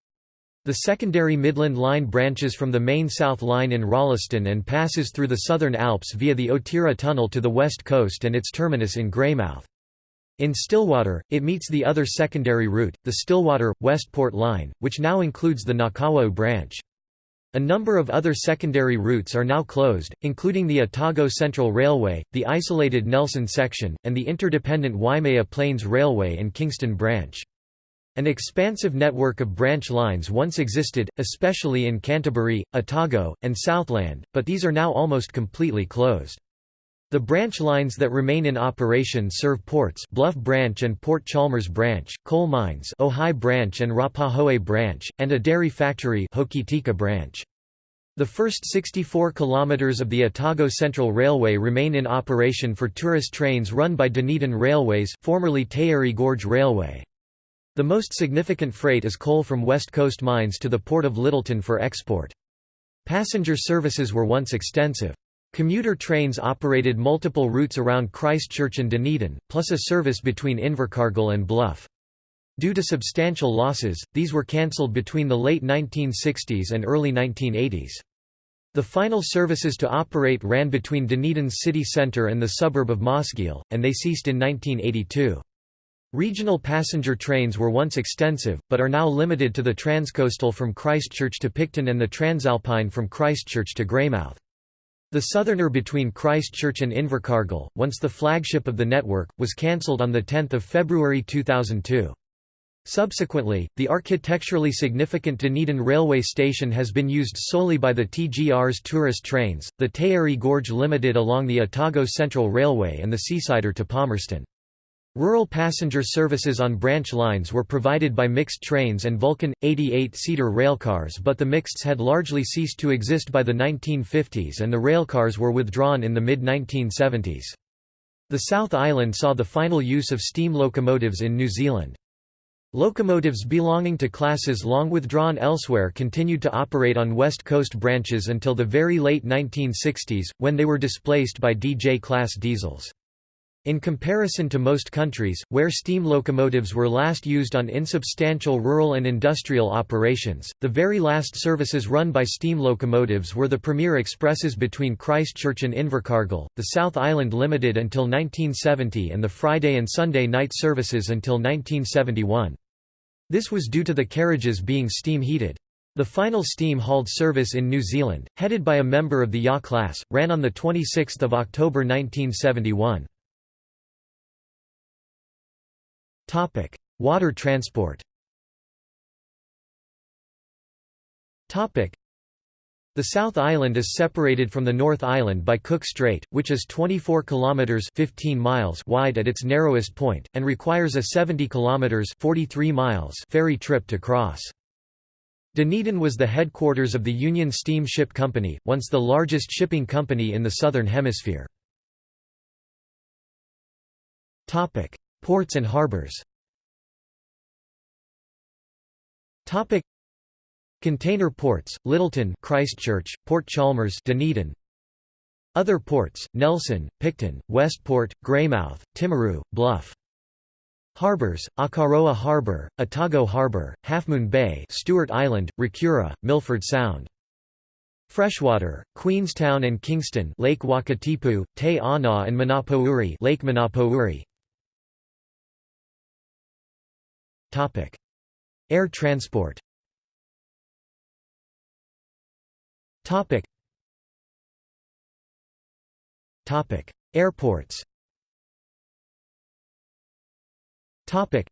The secondary Midland Line branches from the main South Line in Rolleston and passes through the Southern Alps via the Otira Tunnel to the west coast and its terminus in Greymouth. In Stillwater, it meets the other secondary route, the Stillwater-Westport Line, which now includes the Ngakawau branch. A number of other secondary routes are now closed, including the Otago Central Railway, the isolated Nelson section, and the interdependent Waimea Plains Railway and Kingston branch. An expansive network of branch lines once existed, especially in Canterbury, Otago, and Southland, but these are now almost completely closed. The branch lines that remain in operation serve ports Bluff Branch and Port Chalmers Branch, coal mines Ohai Branch and Rapahoe Branch, and a dairy factory Hokitika Branch. The first 64 kilometres of the Otago Central Railway remain in operation for tourist trains run by Dunedin Railways formerly Taieri Gorge Railway. The most significant freight is coal from West Coast mines to the port of Lyttelton for export. Passenger services were once extensive. Commuter trains operated multiple routes around Christchurch and Dunedin, plus a service between Invercargill and Bluff. Due to substantial losses, these were cancelled between the late 1960s and early 1980s. The final services to operate ran between Dunedin's city centre and the suburb of Mosgiel, and they ceased in 1982. Regional passenger trains were once extensive, but are now limited to the TranzCoastal from Christchurch to Picton and the TranzAlpine from Christchurch to Greymouth. The Southerner between Christchurch and Invercargill, once the flagship of the network, was cancelled on 10 February 2002. Subsequently, the architecturally significant Dunedin railway station has been used solely by the TGR's tourist trains, the Taieri Gorge Limited along the Otago Central Railway and the Seasider to Palmerston. Rural passenger services on branch lines were provided by mixed trains and Vulcan, 88-seater railcars but the mixeds had largely ceased to exist by the 1950s and the railcars were withdrawn in the mid-1970s. The South Island saw the final use of steam locomotives in New Zealand. Locomotives belonging to classes long withdrawn elsewhere continued to operate on West Coast branches until the very late 1960s, when they were displaced by DJ-class diesels. In comparison to most countries, where steam locomotives were last used on insubstantial rural and industrial operations, the very last services run by steam locomotives were the Premier Expresses between Christchurch and Invercargill, the South Island Limited until 1970 and the Friday and Sunday night services until 1971. This was due to the carriages being steam-heated. The final steam-hauled service in New Zealand, headed by a member of the YA class, ran on 26 October 1971. Topic: Water transport. Topic: The South Island is separated from the North Island by Cook Strait, which is 24 kilometers (15 miles) wide at its narrowest point and requires a 70 kilometers (43 miles) ferry trip to cross. Dunedin was the headquarters of the Union Steamship Company, once the largest shipping company in the southern hemisphere. Topic: Ports and harbors. Container ports, Lyttelton Christchurch, Port Chalmers Dunedin. Other ports, Nelson, Picton, Westport, Greymouth, Timaru, Bluff. Harbors, Akaroa Harbour, Otago Harbour, Halfmoon Bay Stewart Island, Rakiura, Milford Sound. Freshwater, Queenstown and Kingston Lake Wakatipu, Te Anau and Manapouri Lake Manapouri Topic. Air transport. Topic. Topic. Airports. Topic.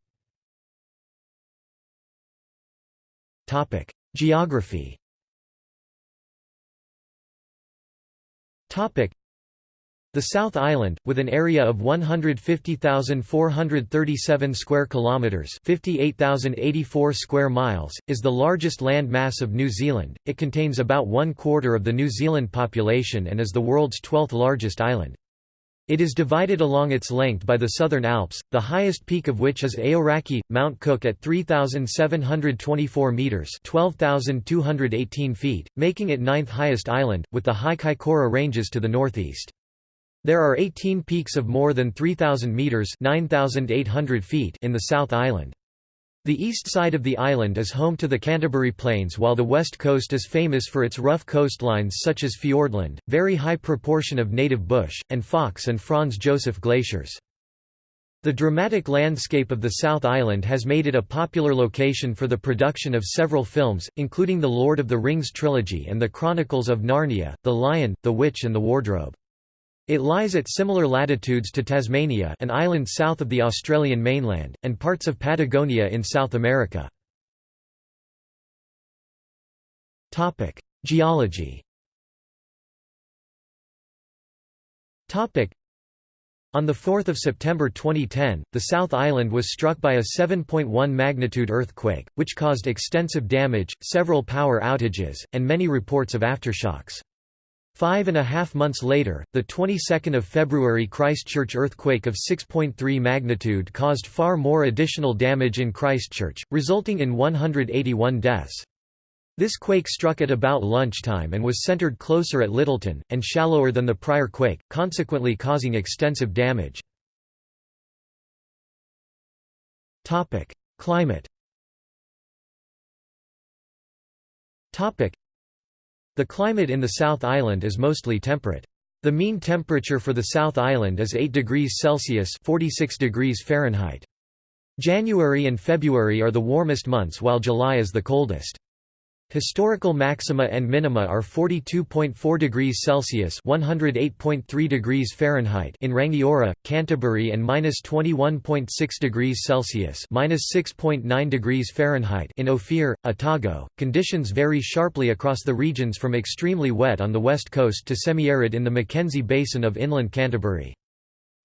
Topic. Geography. Topic the South Island, with an area of 150,437 square kilometers, 58,084 square miles, is the largest land mass of New Zealand. It contains about one quarter of the New Zealand population and is the world's 12th largest island. It is divided along its length by the Southern Alps, the highest peak of which is Aoraki, Mount Cook at 3,724 metres 12,218 feet, making it ninth highest island, with the high Kaikoura Ranges to the northeast. There are 18 peaks of more than 3,000 metres 9,800 feet in the South Island. The east side of the island is home to the Canterbury Plains while the west coast is famous for its rough coastlines such as Fiordland, very high proportion of native bush, and Fox and Franz Josef glaciers. The dramatic landscape of the South Island has made it a popular location for the production of several films, including the Lord of the Rings trilogy and the Chronicles of Narnia, The Lion, the Witch and the Wardrobe. It lies at similar latitudes to Tasmania an island south of the Australian mainland, and parts of Patagonia in South America. Geology on 4 September 2010, the South Island was struck by a 7.1 magnitude earthquake, which caused extensive damage, several power outages, and many reports of aftershocks. Five and a half months later, the 22nd of February Christchurch earthquake of 6.3 magnitude caused far more additional damage in Christchurch, resulting in 181 deaths. This quake struck at about lunchtime and was centered closer at Lyttelton, and shallower than the prior quake, consequently causing extensive damage. Climate the climate in the South Island is mostly temperate. The mean temperature for the South Island is 8 degrees Celsius 46 degrees Fahrenheit. January and February are the warmest months while July is the coldest. Historical maxima and minima are 42.4 degrees Celsius (108.3 degrees Fahrenheit) in Rangiora, Canterbury, and -21.6 degrees Celsius (-6.9 degrees Fahrenheit) in Ophir, Otago. Conditions vary sharply across the regions from extremely wet on the west coast to semi-arid in the Mackenzie Basin of inland Canterbury.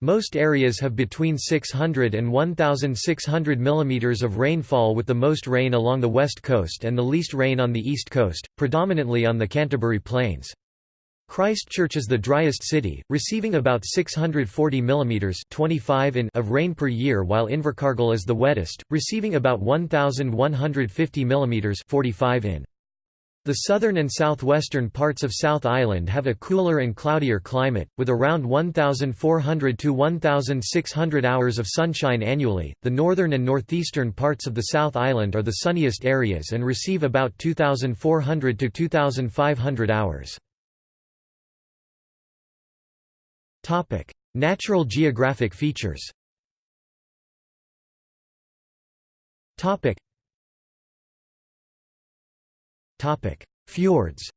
Most areas have between 600 and 1,600 mm of rainfall with the most rain along the west coast and the least rain on the east coast, predominantly on the Canterbury Plains. Christchurch is the driest city, receiving about 640 mm 25 in of rain per year while Invercargill is the wettest, receiving about 1,150 mm 45 in. The southern and southwestern parts of South Island have a cooler and cloudier climate, with around 1,400 to 1,600 hours of sunshine annually. The northern and northeastern parts of the South Island are the sunniest areas and receive about 2,400 to 2,500 hours. Topic: Natural geographic features. Topic: Fjords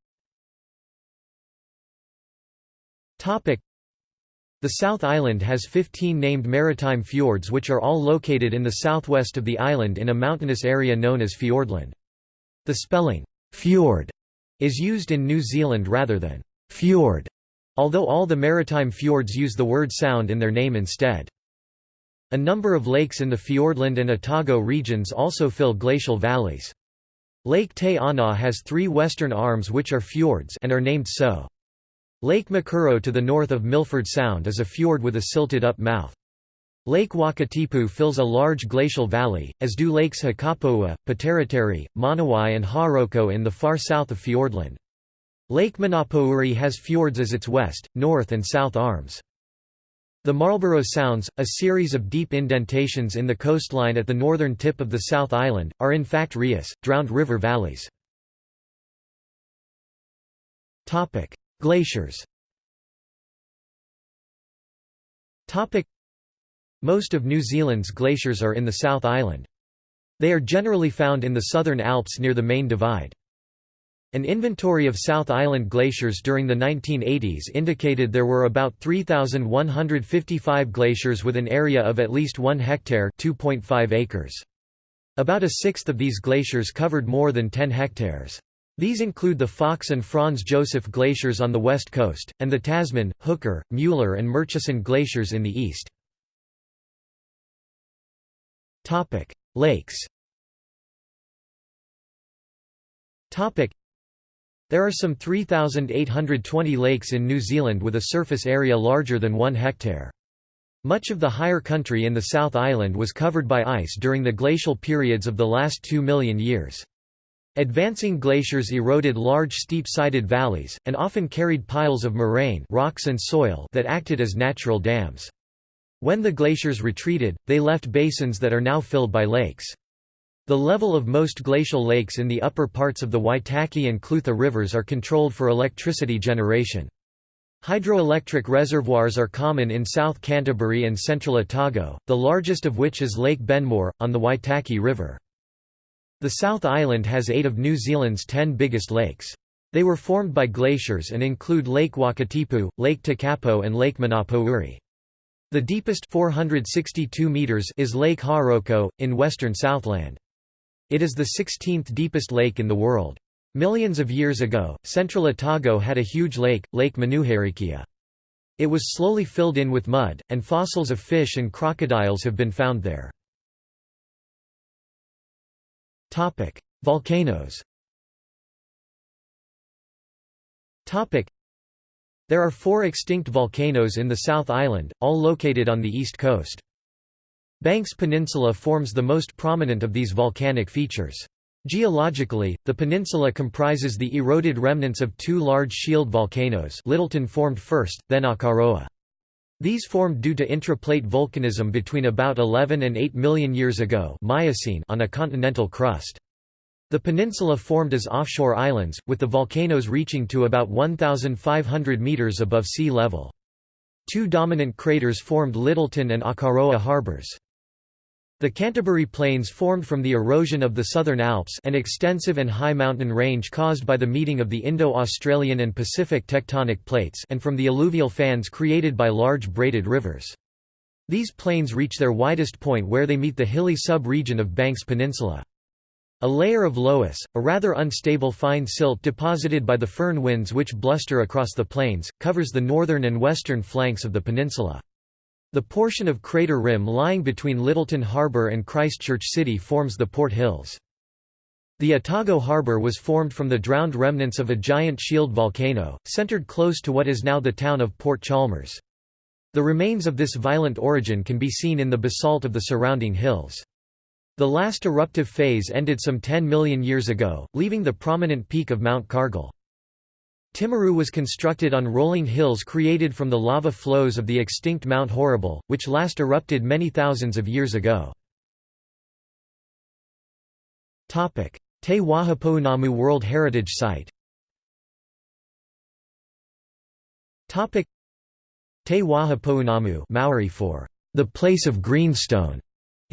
The South Island has 15 named maritime fjords which are all located in the southwest of the island in a mountainous area known as Fiordland. The spelling, fjord, is used in New Zealand rather than fjord, although all the maritime fjords use the word sound in their name instead. A number of lakes in the Fiordland and Otago regions also fill glacial valleys. Lake Te Anau has three western arms which are fjords and are named so. Lake McKerrow to the north of Milford Sound is a fjord with a silted-up mouth. Lake Wakatipu fills a large glacial valley, as do lakes Hakapoua, Poteriteri, Monowai and Hauroko in the far south of Fiordland. Lake Manapouri has fjords as its west, north and south arms. The Marlborough Sounds, a series of deep indentations in the coastline at the northern tip of the South Island, are in fact rias, drowned river valleys. Glaciers Most of New Zealand's glaciers are in the South Island. They are generally found in the southern Alps near the main divide. An inventory of South Island glaciers during the 1980s indicated there were about 3,155 glaciers with an area of at least 1 hectare 2.5 acres. About a sixth of these glaciers covered more than 10 hectares. These include the Fox and Franz Josef glaciers on the west coast, and the Tasman, Hooker, Mueller and Murchison glaciers in the east. Lakes there are some 3,820 lakes in New Zealand with a surface area larger than 1 hectare. Much of the higher country in the South Island was covered by ice during the glacial periods of the last two million years. Advancing glaciers eroded large steep-sided valleys, and often carried piles of moraine rocks and soil that acted as natural dams. When the glaciers retreated, they left basins that are now filled by lakes. The level of most glacial lakes in the upper parts of the Waitaki and Clutha rivers are controlled for electricity generation. Hydroelectric reservoirs are common in South Canterbury and Central Otago, the largest of which is Lake Benmore, on the Waitaki River. The South Island has eight of New Zealand's ten biggest lakes. They were formed by glaciers and include Lake Wakatipu, Lake Tekapo and Lake Manapouri. The deepest 462 meters is Lake Hauroko, in western Southland. It is the 16th deepest lake in the world. Millions of years ago, central Otago had a huge lake, Lake Manuherikia. It was slowly filled in with mud, and fossils of fish and crocodiles have been found there. Volcanoes There are four extinct volcanoes in the South Island, all located on the east coast. Banks Peninsula forms the most prominent of these volcanic features. Geologically, the peninsula comprises the eroded remnants of two large shield volcanoes Lyttelton formed first, then Akaroa. These formed due to intraplate volcanism between about 11 and 8 million years ago Miocene on a continental crust. The peninsula formed as offshore islands, with the volcanoes reaching to about 1,500 metres above sea level. Two dominant craters formed Lyttelton and Akaroa harbors. The Canterbury Plains formed from the erosion of the Southern Alps an extensive and high mountain range caused by the meeting of the Indo-Australian and Pacific tectonic plates and from the alluvial fans created by large braided rivers. These plains reach their widest point where they meet the hilly sub-region of Banks Peninsula. A layer of loess, a rather unstable fine silt deposited by the föhn winds which bluster across the plains, covers the northern and western flanks of the peninsula. The portion of crater rim lying between Lyttelton Harbour and Christchurch City forms the Port Hills. The Otago Harbour was formed from the drowned remnants of a giant shield volcano, centred close to what is now the town of Port Chalmers. The remains of this violent origin can be seen in the basalt of the surrounding hills. The last eruptive phase ended some 10 million years ago, leaving the prominent peak of Mount Cargill. Timaru was constructed on rolling hills created from the lava flows of the extinct Mount Horrible, which last erupted many thousands of years ago. Te Wahi Pounamu World Heritage Site Te Wahi Pounamu Maori for the place of greenstone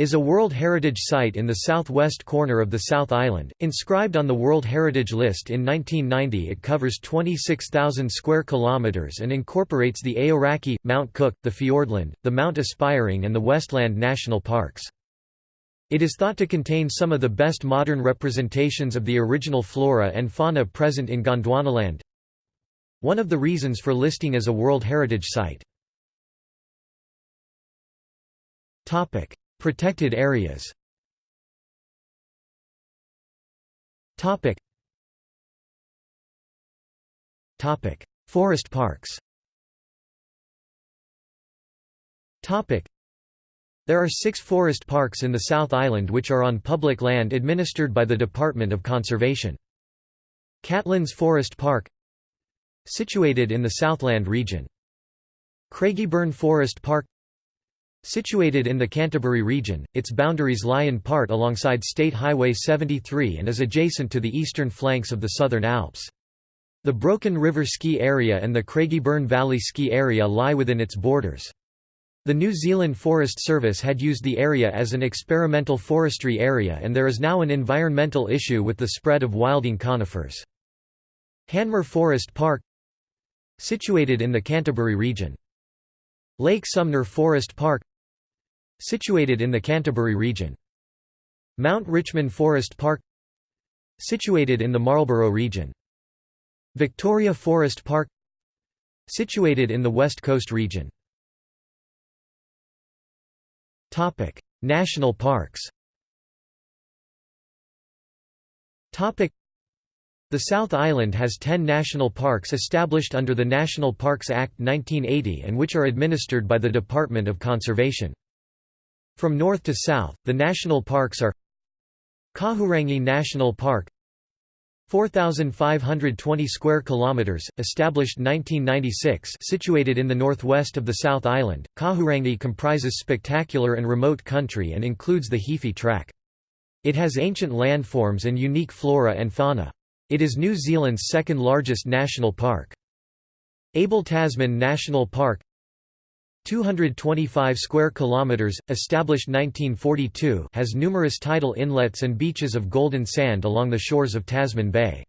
is a World Heritage Site in the southwest corner of the South Island. Inscribed on the World Heritage List in 1990, it covers 26,000 square kilometers and incorporates the Aoraki, Mount Cook, the Fiordland, the Mount Aspiring, and the Westland National Parks. It is thought to contain some of the best modern representations of the original flora and fauna present in Gondwanaland. One of the reasons for listing as a World Heritage Site. Topic: Protected areas. Topic. Topic. Forest parks. Topic. There are six forest parks in the South Island which are on public land administered by the Department of Conservation. Catlins Forest Park Situated in the Southland region. Craigieburn Forest Park Situated in the Canterbury region, its boundaries lie in part alongside State Highway 73 and is adjacent to the eastern flanks of the Southern Alps. The Broken River Ski Area and the Craigieburn Valley Ski Area lie within its borders. The New Zealand Forest Service had used the area as an experimental forestry area and there is now an environmental issue with the spread of wilding conifers. Hanmer Forest Park Situated in the Canterbury region. Lake Sumner Forest Park Situated in the Canterbury region. Mount Richmond Forest Park Situated in the Marlborough region. Victoria Forest Park Situated in the West Coast region. Topic: National parks Topic: the South Island has 10 national parks established under the National Parks Act 1980 and which are administered by the Department of Conservation. From north to south, the national parks are Kahurangi National Park 4520 square kilometers established 1996 situated in the northwest of the South Island. Kahurangi comprises spectacular and remote country and includes the Heaphy Track. It has ancient landforms and unique flora and fauna. It is New Zealand's second largest national park. Abel Tasman National Park 225 square kilometers, established 1942, has numerous tidal inlets and beaches of golden sand along the shores of Tasman Bay.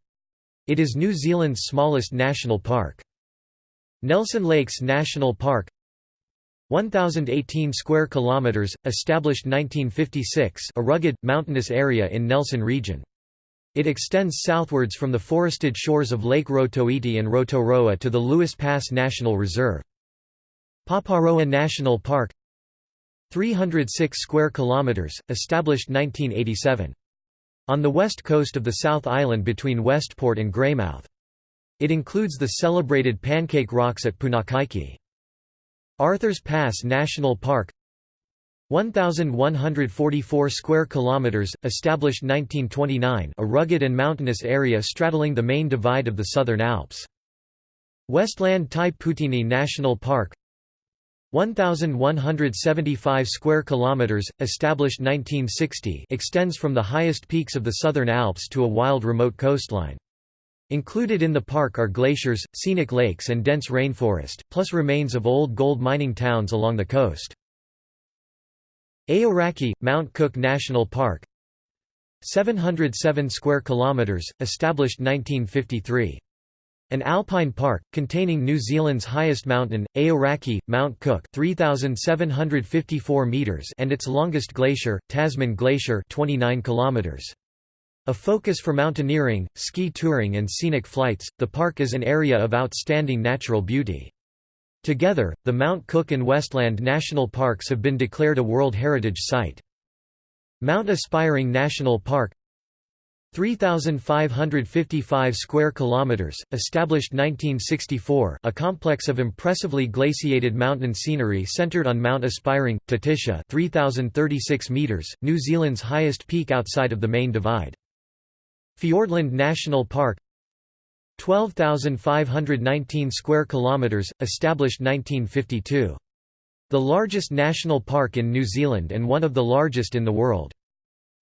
It is New Zealand's smallest national park. Nelson Lakes National Park 1018 square kilometers, established 1956, a rugged mountainous area in Nelson region. It extends southwards from the forested shores of Lake Rotoiti and Rotoroa to the Lewis Pass National Reserve. Paparoa National Park 306 square kilometers, established 1987. On the west coast of the South Island between Westport and Greymouth. It includes the celebrated Pancake Rocks at Punakaiki. Arthur's Pass National Park 1144 square kilometers established 1929 a rugged and mountainous area straddling the main divide of the southern alps westland tai poutini national park 1175 square kilometers established 1960 extends from the highest peaks of the southern alps to a wild remote coastline Included in the park are glaciers, scenic lakes and dense rainforest, plus remains of old gold mining towns along the coast. Aoraki, Mount Cook National Park 707 square kilometers, established 1953. An alpine park, containing New Zealand's highest mountain, Aoraki, Mount Cook 3,754 meters and its longest glacier, Tasman Glacier 29 kilometers. A focus for mountaineering, ski touring and scenic flights, the park is an area of outstanding natural beauty. Together, the Mount Cook and Westland National Parks have been declared a World Heritage Site. Mount Aspiring National Park 3555 square kilometers established 1964 a complex of impressively glaciated mountain scenery centered on Mount Aspiring Tititea 3036 meters New Zealand's highest peak outside of the main divide Fiordland National Park 12,519 square kilometers, established 1952. The largest national park in New Zealand and one of the largest in the world.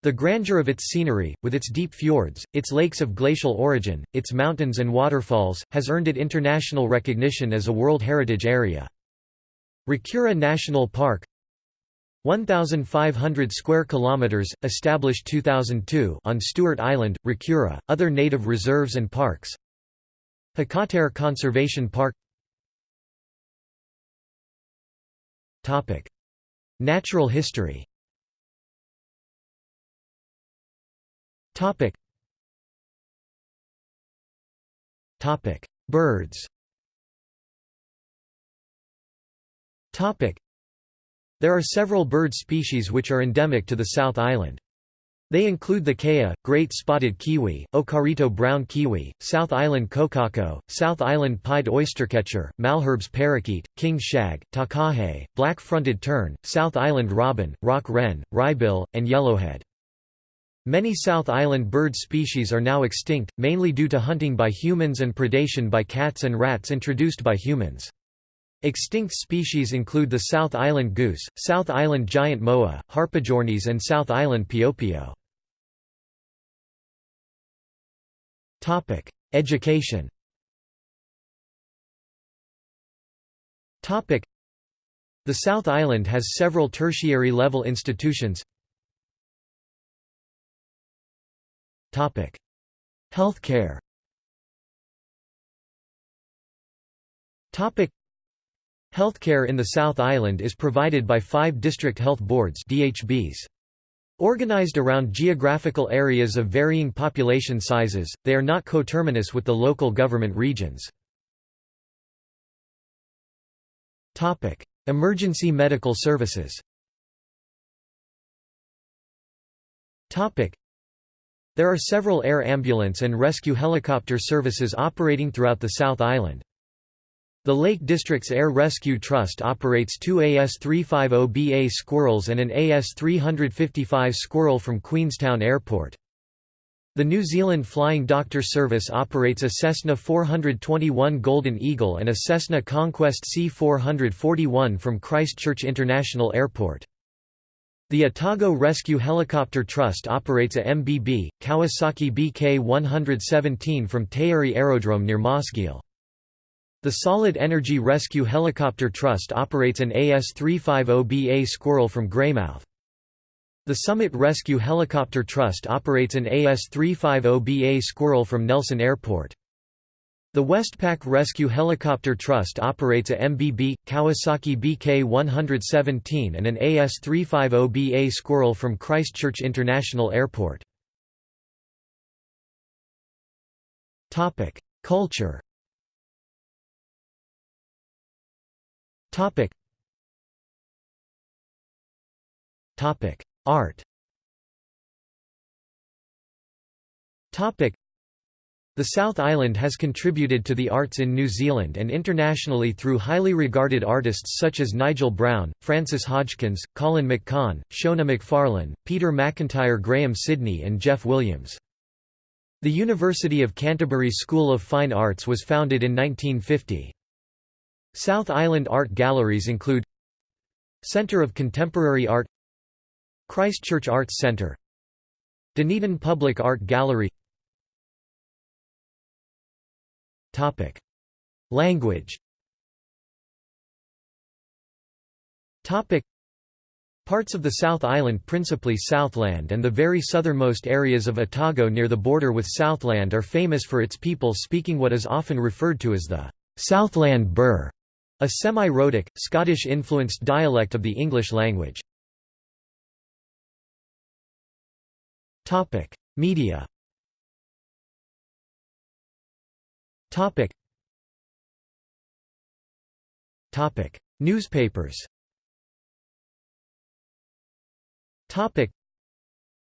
The grandeur of its scenery, with its deep fjords, its lakes of glacial origin, its mountains and waterfalls, has earned it international recognition as a World Heritage Area. Rakiura National Park 1,500 square kilometers, established 2002 on Stewart Island, Rakiura. Other native reserves and parks Hakatere Conservation Park Natural history Birds There are several bird species which are endemic to the South Island. They include the kea, great spotted kiwi, okarito brown kiwi, South Island kokako, South Island pied oystercatcher, Malherbe's parakeet, king shag, takahe, black-fronted tern, South Island robin, rock wren, wrybill, and yellowhead. Many South Island bird species are now extinct, mainly due to hunting by humans and predation by cats and rats introduced by humans. Extinct species include the South Island goose, South Island giant moa, harpagornis and South Island piopio. Education. The South Island has several tertiary level institutions Healthcare. Healthcare in the South Island is provided by five district health boards DHBs. Organized around geographical areas of varying population sizes, they are not coterminous with the local government regions. Emergency medical services There are several air ambulance and rescue helicopter services operating throughout the South Island. The Lake District's Air Rescue Trust operates two AS-350BA Squirrels and an AS-355 Squirrel from Queenstown Airport. The New Zealand Flying Doctor Service operates a Cessna 421 Golden Eagle and a Cessna Conquest C-441 from Christchurch International Airport. The Otago Rescue Helicopter Trust operates a MBB, Kawasaki BK-117 from Taieri Aerodrome near Mosgiel. The Solid Energy Rescue Helicopter Trust operates an AS-350BA Squirrel from Greymouth. The Summit Rescue Helicopter Trust operates an AS-350BA Squirrel from Nelson Airport. The Westpac Rescue Helicopter Trust operates a MBB, Kawasaki BK-117 and an AS-350BA Squirrel from Christchurch International Airport. Culture. Art. The South Island has contributed to the arts in New Zealand and internationally through highly regarded artists such as Nigel Brown, Frances Hodgkins, Colin McCahon, Shona McFarlane, Peter McIntyre Grahame Sydney and Jeff Williams. The University of Canterbury School of Fine Arts was founded in 1950. South Island art galleries include Centre of Contemporary Art Christchurch Arts Centre Dunedin Public Art Gallery Topic. Language Topic. Parts of the South Island principally Southland and the very southernmost areas of Otago near the border with Southland are famous for its people speaking what is often referred to as the Southland Burr. A semi-rhotic, Scottish-influenced dialect of the English language. Media Newspapers Topic.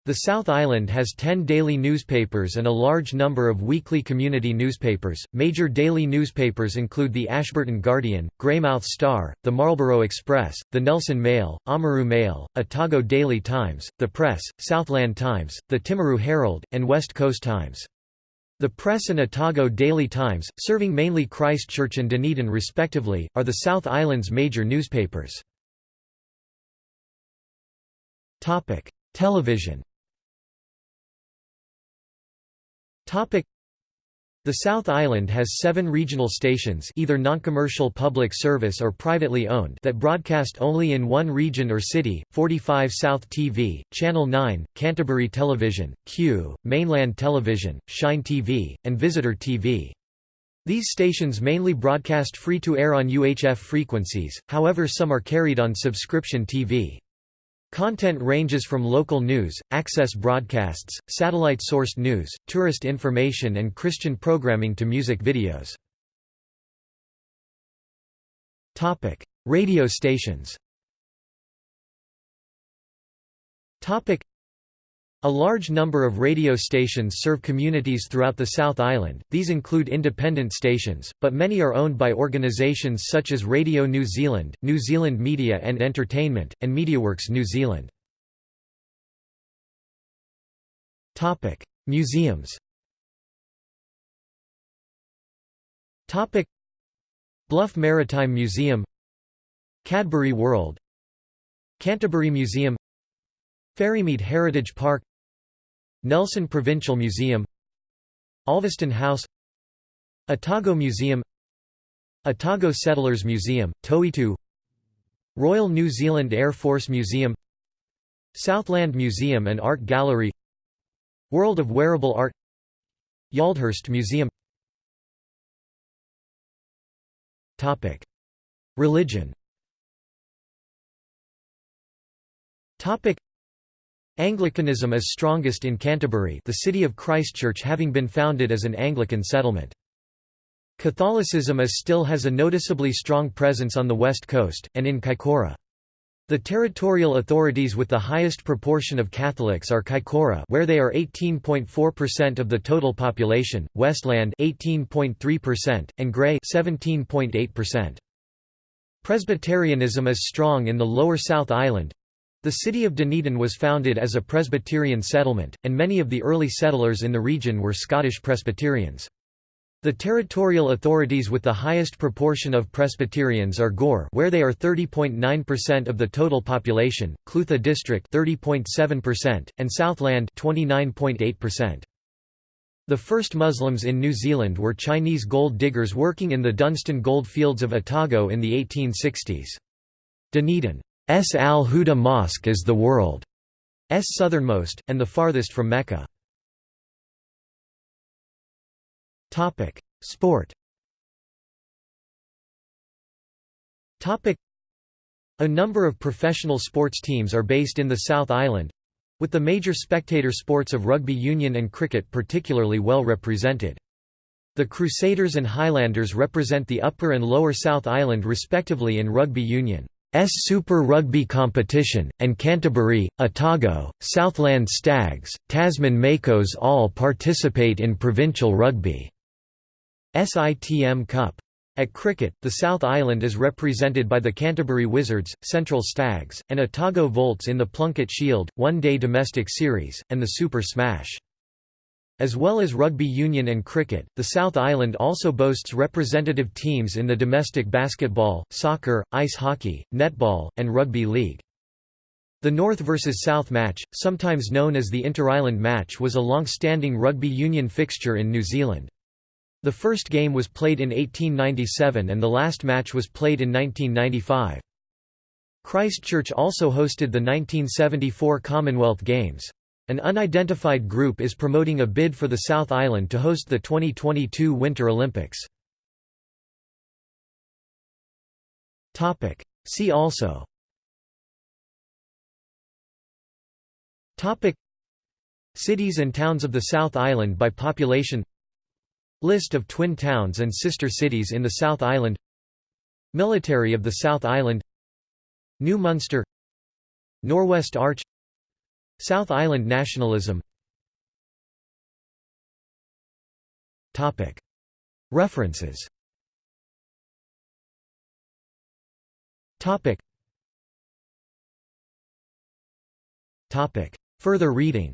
the South Island has 10 daily newspapers and a large number of weekly community newspapers. Major daily newspapers include the Ashburton Guardian, Greymouth Star, the Marlborough Express, the Nelson Mail, Oamaru Mail, Otago Daily Times, the Press, Southland Times, the Timaru Herald, and West Coast Times. The Press and Otago Daily Times, serving mainly Christchurch and Dunedin respectively, are the South Island's major newspapers. Television the South Island has seven regional stations either non-commercial public service or privately owned that broadcast only in one region or city, 45 South TV, Channel 9, Canterbury Television, Q, Mainland Television, Shine TV, and Visitor TV. These stations mainly broadcast free-to-air on UHF frequencies, however some are carried on subscription TV. Content ranges from local news, access broadcasts, satellite-sourced news, tourist information and Christian programming to music videos. Topic: Radio stations a large number of radio stations serve communities throughout the South Island, these include independent stations, but many are owned by organisations such as Radio New Zealand, New Zealand Media and Entertainment, and MediaWorks New Zealand. Museums Bluff Maritime Museum Cadbury World Canterbury Museum Ferrymead Heritage Park Nelson Provincial Museum Olveston House Otago Museum Otago Settlers Museum, Toitu Royal New Zealand Air Force Museum Southland Museum and Art Gallery World of Wearable Art Yaldhurst Museum. Topic. Religion Anglicanism is strongest in Canterbury the city of Christchurch having been founded as an Anglican settlement. Catholicism is still has a noticeably strong presence on the west coast, and in Kaikoura. The territorial authorities with the highest proportion of Catholics are Kaikoura where they are 18.4% of the total population, Westland 18.3%, and Grey 17.8%. Presbyterianism is strong in the lower South Island, the city of Dunedin was founded as a Presbyterian settlement, and many of the early settlers in the region were Scottish Presbyterians. The territorial authorities with the highest proportion of Presbyterians are Gore where they are 30.9% of the total population, Clutha District 30.7%, and Southland 29.8%. The first Muslims in New Zealand were Chinese gold diggers working in the Dunstan gold fields of Otago in the 1860s. Dunedin. Al-Huda Mosque is the world's southernmost, and the farthest from Mecca. Sport A number of professional sports teams are based in the South Island, with the major spectator sports of rugby union and cricket particularly well represented. The Crusaders and Highlanders represent the Upper and Lower South Island respectively in rugby union. S Super Rugby competition, and Canterbury, Otago, Southland Stags, Tasman Makos all participate in provincial rugby. SITM Cup. At cricket, the South Island is represented by the Canterbury Wizards, Central Stags, and Otago Volts in the Plunket Shield, one-day domestic series, and the Super Smash. As well as rugby union and cricket, the South Island also boasts representative teams in the domestic basketball, soccer, ice hockey, netball, and rugby league. The North vs South match, sometimes known as the Inter-Island match was a long-standing rugby union fixture in New Zealand. The first game was played in 1897 and the last match was played in 1995. Christchurch also hosted the 1974 Commonwealth Games. An unidentified group is promoting a bid for the South Island to host the 2022 Winter Olympics. See also. Topic. Cities and towns of the South Island by population. List of twin towns and sister cities in the South Island. Military of the South Island. New Munster. Norwest Arch South Island nationalism. References. Further reading.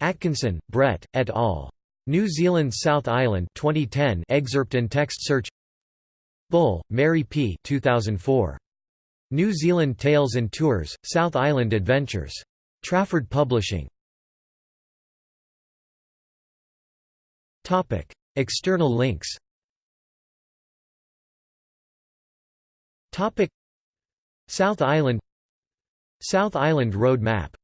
Atkinson, Brett, et al. New Zealand South Island 2010 excerpt and text search. Bull, Mary P. 2004. New Zealand Tales and Tours, South Island Adventures. Trafford Publishing. Topic: External links. Topic: South Island. South Island Road Map